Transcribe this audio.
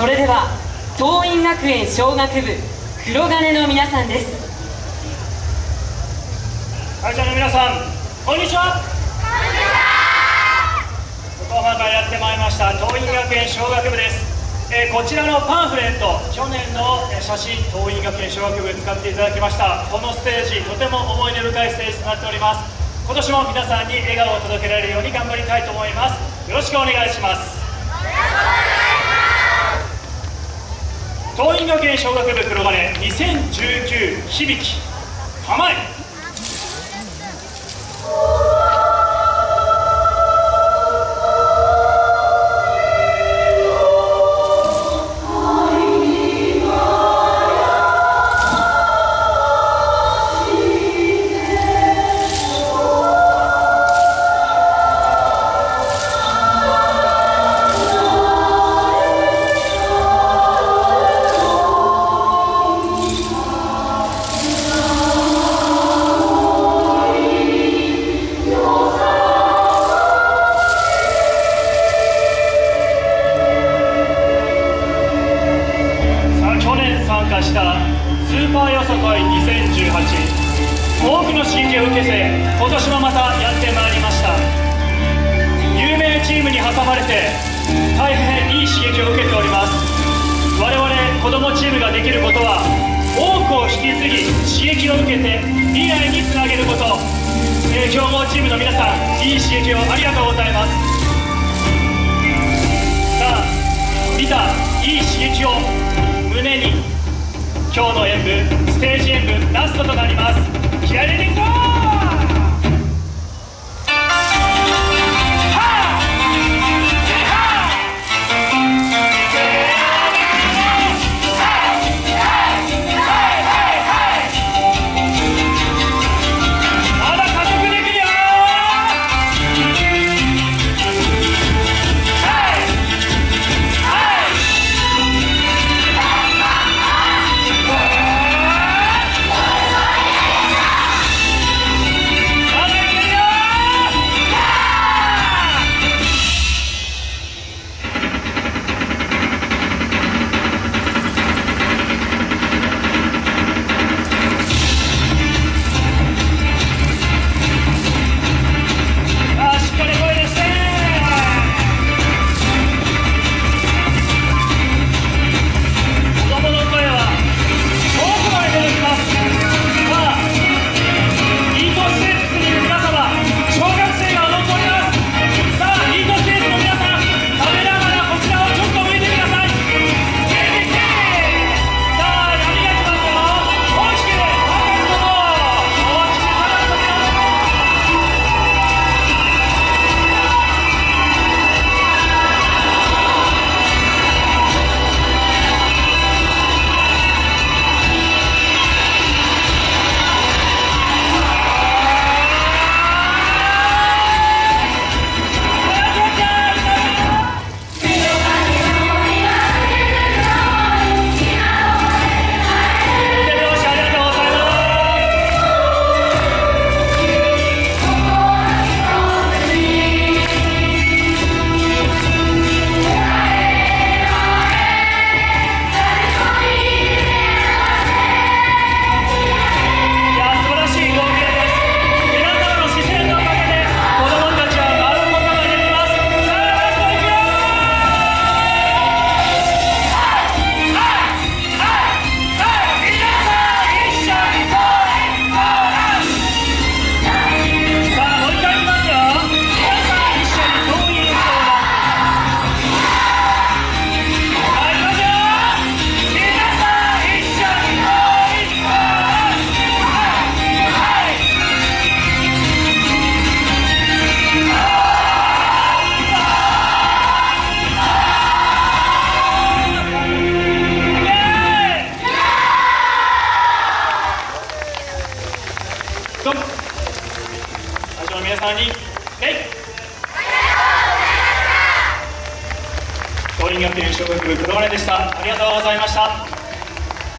それでは桐蔭学園小学部黒金の皆さんです。会社の皆さんこんにちは。横浜からやってまいりました桐蔭学園小学部です。えーこちらのパンフレット去年のえー写真桐蔭学園小学部使っていただきました。このステージとても思い出深いステージとなっております。今年も皆さんに笑顔を届けられるように頑張りたいと思います。よろしくお願いします桐蔭学園小学部黒金2019響き構え。したスーパーよさこい2018多くの刺激を受けて今年もまたやってまいりました。有名チームに挟まれて大変いい刺激を受けております。我々子どもチームができることは多くを引き継ぎ刺激を受けて未来につなげること、えー強豪チームの皆さんいい刺激をありがとうございます。さあ見たいい刺激を胸に。今日の演舞ステージ演舞ラストとなります。気合入れていくぞに礼ありがとうございました。